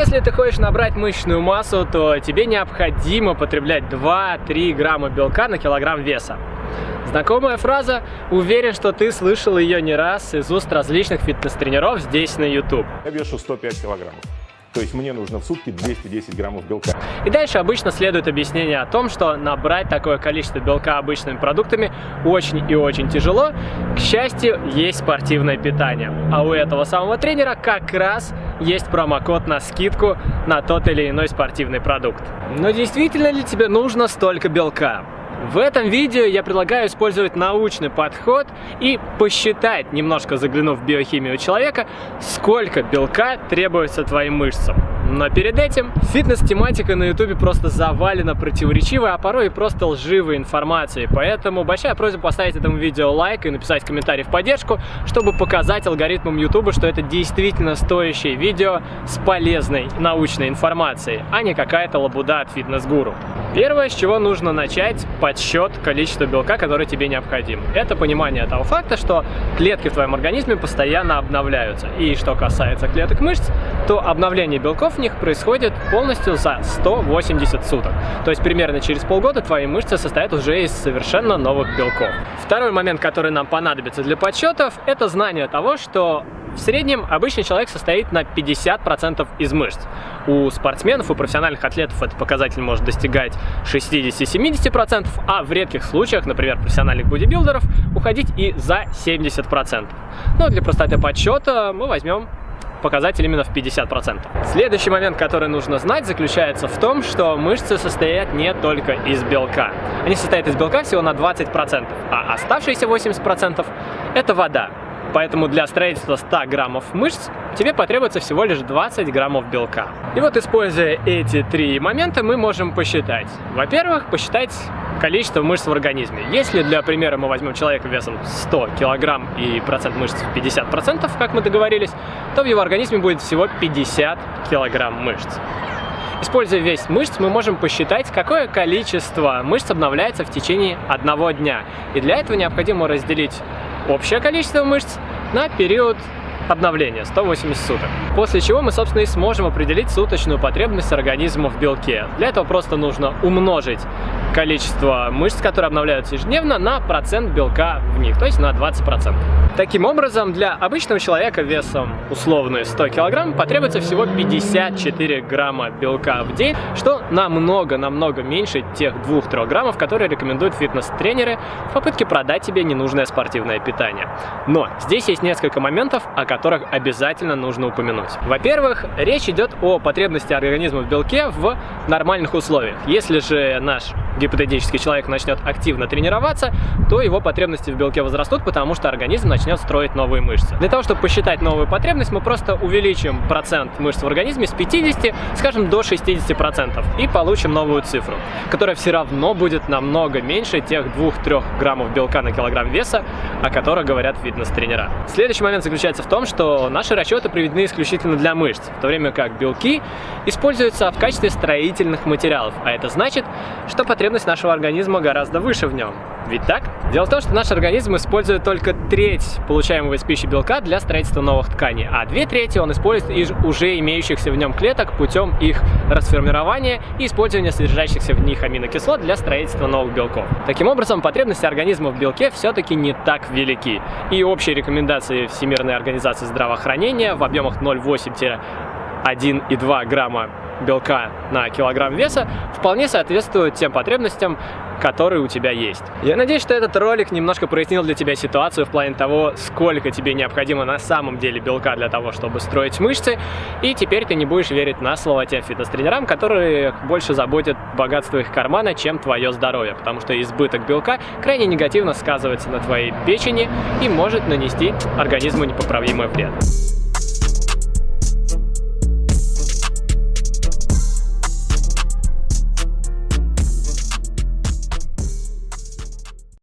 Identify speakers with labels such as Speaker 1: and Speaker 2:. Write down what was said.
Speaker 1: Если ты хочешь набрать мышечную массу, то тебе необходимо потреблять 2-3 грамма белка на килограмм веса. Знакомая фраза, уверен, что ты слышал ее не раз из уст различных фитнес-тренеров здесь на YouTube.
Speaker 2: Я вешу 105 килограммов. То есть мне нужно в сутки 210 граммов белка.
Speaker 1: И дальше обычно следует объяснение о том, что набрать такое количество белка обычными продуктами очень и очень тяжело. К счастью, есть спортивное питание. А у этого самого тренера как раз есть промокод на скидку на тот или иной спортивный продукт. Но действительно ли тебе нужно столько белка? В этом видео я предлагаю использовать научный подход и посчитать, немножко заглянув в биохимию человека, сколько белка требуется твоим мышцам. Но перед этим фитнес-тематика на ютубе просто завалена противоречивой, а порой и просто лживой информацией. Поэтому большая просьба поставить этому видео лайк и написать комментарий в поддержку, чтобы показать алгоритмам ютуба, что это действительно стоящее видео с полезной научной информацией, а не какая-то лабуда от фитнес-гуру. Первое, с чего нужно начать, подсчет количества белка, который тебе необходим. Это понимание того факта, что клетки в твоем организме постоянно обновляются. И что касается клеток мышц, то обновление белков них происходит полностью за 180 суток. То есть примерно через полгода твои мышцы состоят уже из совершенно новых белков. Второй момент, который нам понадобится для подсчетов, это знание того, что в среднем обычный человек состоит на 50% из мышц. У спортсменов, у профессиональных атлетов этот показатель может достигать 60-70%, а в редких случаях, например, профессиональных бодибилдеров, уходить и за 70%. Но для простоты подсчета мы возьмем показатель именно в 50%. Следующий момент, который нужно знать, заключается в том, что мышцы состоят не только из белка. Они состоят из белка всего на 20%, а оставшиеся 80% это вода. Поэтому для строительства 100 граммов мышц тебе потребуется всего лишь 20 граммов белка. И вот используя эти три момента мы можем посчитать. Во-первых, посчитать количество мышц в организме. Если для примера мы возьмем человека весом 100 килограмм и процент мышц 50%, как мы договорились, то в его организме будет всего 50 килограмм мышц. Используя весь мышц, мы можем посчитать, какое количество мышц обновляется в течение одного дня. И для этого необходимо разделить общее количество мышц на период обновления 180 суток. После чего мы, собственно, и сможем определить суточную потребность организма в белке. Для этого просто нужно умножить количество мышц, которые обновляются ежедневно, на процент белка в них, то есть на 20%. Таким образом, для обычного человека весом условно 100 кг потребуется всего 54 грамма белка в день, что намного-намного меньше тех 2-3 граммов, которые рекомендуют фитнес-тренеры в попытке продать тебе ненужное спортивное питание. Но здесь есть несколько моментов, о которых обязательно нужно упомянуть. Во-первых, речь идет о потребности организма в белке в нормальных условиях. Если же наш гипотетический человек начнет активно тренироваться, то его потребности в белке возрастут, потому что организм начнет строить новые мышцы. Для того, чтобы посчитать новую потребность, мы просто увеличим процент мышц в организме с 50, скажем, до 60% и получим новую цифру, которая все равно будет намного меньше тех 2-3 граммов белка на килограмм веса, о которых говорят фитнес-тренера. Следующий момент заключается в том, что наши расчеты приведены исключительно для мышц, в то время как белки используются в качестве строительных материалов, а это значит, что потребность потребность нашего организма гораздо выше в нем. Ведь так? Дело в том, что наш организм использует только треть получаемого из пищи белка для строительства новых тканей, а две трети он использует из уже имеющихся в нем клеток путем их расформирования и использования содержащихся в них аминокислот для строительства новых белков. Таким образом, потребности организма в белке все-таки не так велики. И общие рекомендации Всемирной организации здравоохранения в объемах 0,8-1,2 грамма белка на килограмм веса вполне соответствует тем потребностям, которые у тебя есть. Я надеюсь, что этот ролик немножко прояснил для тебя ситуацию в плане того, сколько тебе необходимо на самом деле белка для того, чтобы строить мышцы, и теперь ты не будешь верить на слово тем фитнес-тренерам, которые больше заботят богатство их кармана, чем твое здоровье, потому что избыток белка крайне негативно сказывается на твоей печени и может нанести организму непоправимый вред.